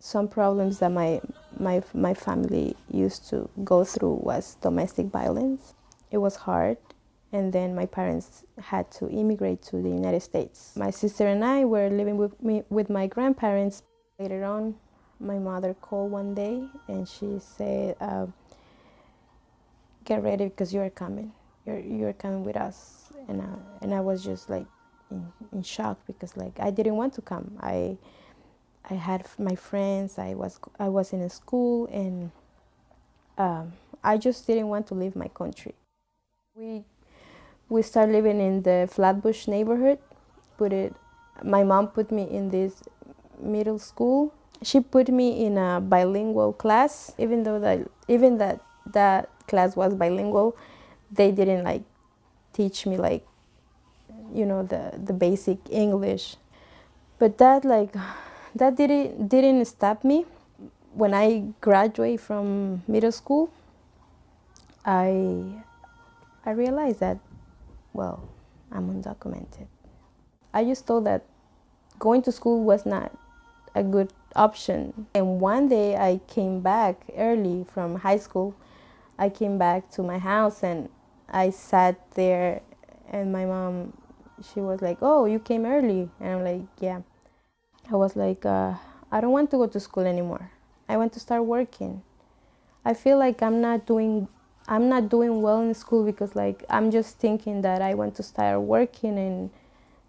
Some problems that my, my, my family used to go through was domestic violence. It was hard and then my parents had to immigrate to the United States. My sister and I were living with me with my grandparents. Later on, my mother called one day and she said, uh, "Get ready because you are coming. You're you're coming with us." And uh, and I was just like in, in shock because like I didn't want to come. I I had my friends. I was I was in a school and um, I just didn't want to leave my country. We we started living in the Flatbush neighborhood. Put it, my mom put me in this middle school. She put me in a bilingual class, even though that even that that class was bilingual, they didn't like teach me like, you know, the the basic English. But that like, that didn't didn't stop me. When I graduated from middle school, I I realized that well, I'm undocumented. I just thought that going to school was not a good option. And one day I came back early from high school. I came back to my house and I sat there and my mom, she was like, oh, you came early. And I'm like, yeah. I was like, uh, I don't want to go to school anymore. I want to start working. I feel like I'm not doing I'm not doing well in school because like I'm just thinking that I want to start working and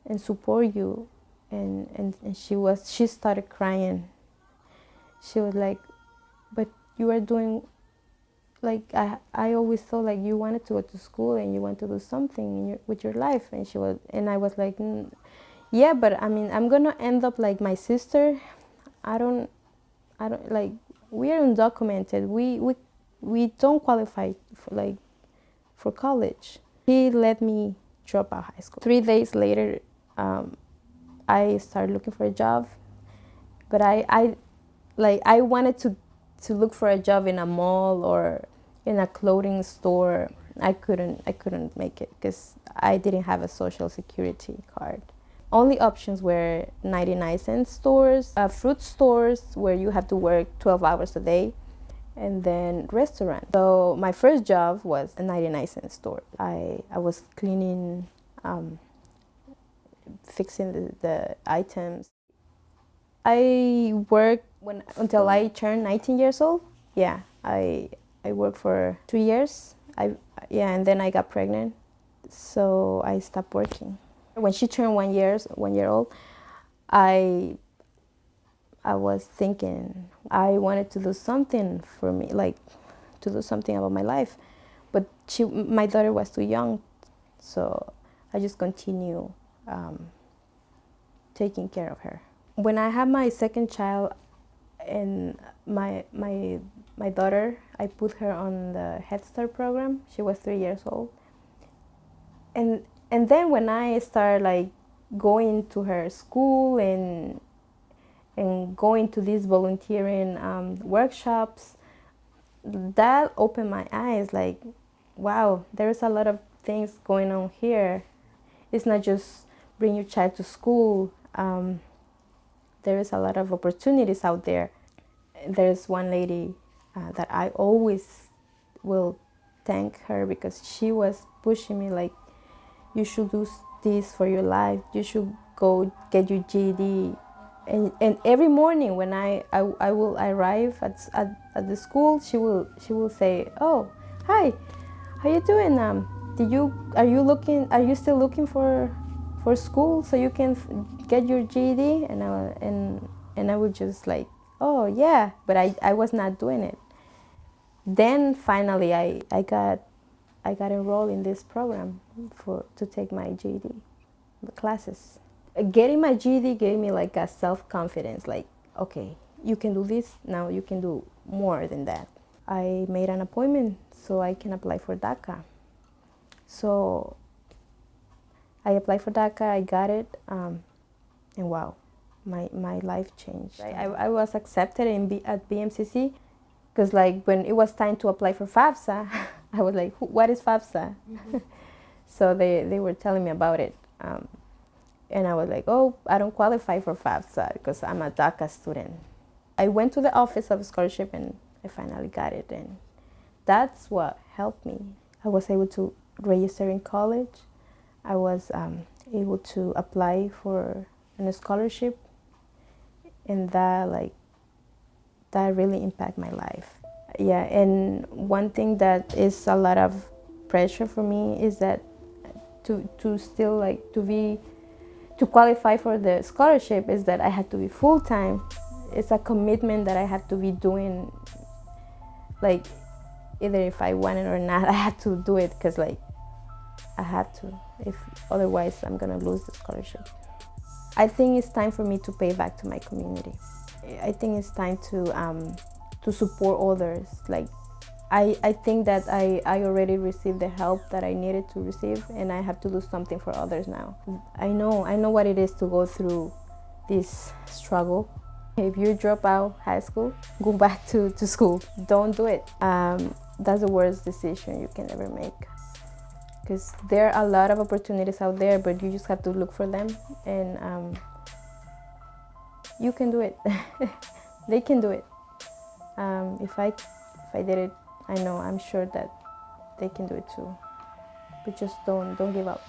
and support you and, and, and she was she started crying she was like but you are doing like I, I always thought like you wanted to go to school and you want to do something your, with your life and she was and I was like yeah but I mean I'm gonna end up like my sister I don't I don't like we are undocumented we we we don't qualify for like for college. He let me drop out of high school. Three days later, um, I started looking for a job, but I, I, like I wanted to, to look for a job in a mall or in a clothing store. I couldn't, I couldn't make it because I didn't have a social security card. Only options were 99 cent stores, uh, fruit stores where you have to work 12 hours a day, and then restaurant. So my first job was a 99 cent store. I, I was cleaning, um, fixing the, the items. I worked when, until I turned 19 years old. Yeah, I, I worked for two years. I, yeah, and then I got pregnant, so I stopped working. When she turned one years, one year old, I I was thinking I wanted to do something for me, like to do something about my life. But she, my daughter was too young, so I just continue um, taking care of her. When I had my second child and my, my, my daughter, I put her on the Head Start program. She was three years old. And, and then when I started like going to her school and and going to these volunteering um, workshops, that opened my eyes like, wow, there's a lot of things going on here. It's not just bring your child to school. Um, there is a lot of opportunities out there. There's one lady uh, that I always will thank her because she was pushing me like, you should do this for your life. You should go get your GED and, and every morning when I, I, I will arrive at, at, at, the school, she will, she will say, oh, hi, how you doing? Um, did you, are you looking, are you still looking for, for school so you can get your GED? And I, and, and I would just like, oh yeah, but I, I was not doing it. Then finally I, I got, I got enrolled in this program for, to take my GED classes getting my GED gave me like a self-confidence, like, okay, you can do this, now you can do more than that. I made an appointment so I can apply for DACA. So I applied for DACA, I got it, um, and wow, my, my life changed. I, I was accepted in B, at BMCC because like when it was time to apply for FAFSA, I was like, what is FAFSA? Mm -hmm. so they, they were telling me about it. Um, and I was like, oh, I don't qualify for FAFSA because I'm a DACA student. I went to the office of scholarship and I finally got it and that's what helped me. I was able to register in college. I was um, able to apply for a scholarship and that like that really impacted my life. Yeah, and one thing that is a lot of pressure for me is that to, to still like to be to qualify for the scholarship is that I had to be full-time. It's a commitment that I have to be doing like either if I want it or not, I had to do it because like I had to. If otherwise, I'm gonna lose the scholarship. I think it's time for me to pay back to my community. I think it's time to um, to support others. Like I, I think that I, I already received the help that I needed to receive and I have to do something for others now. I know I know what it is to go through this struggle. If you drop out high school, go back to, to school. Don't do it. Um, that's the worst decision you can ever make because there are a lot of opportunities out there but you just have to look for them and um, you can do it they can do it um, if I if I did it I know I'm sure that they can do it too. But just don't don't give up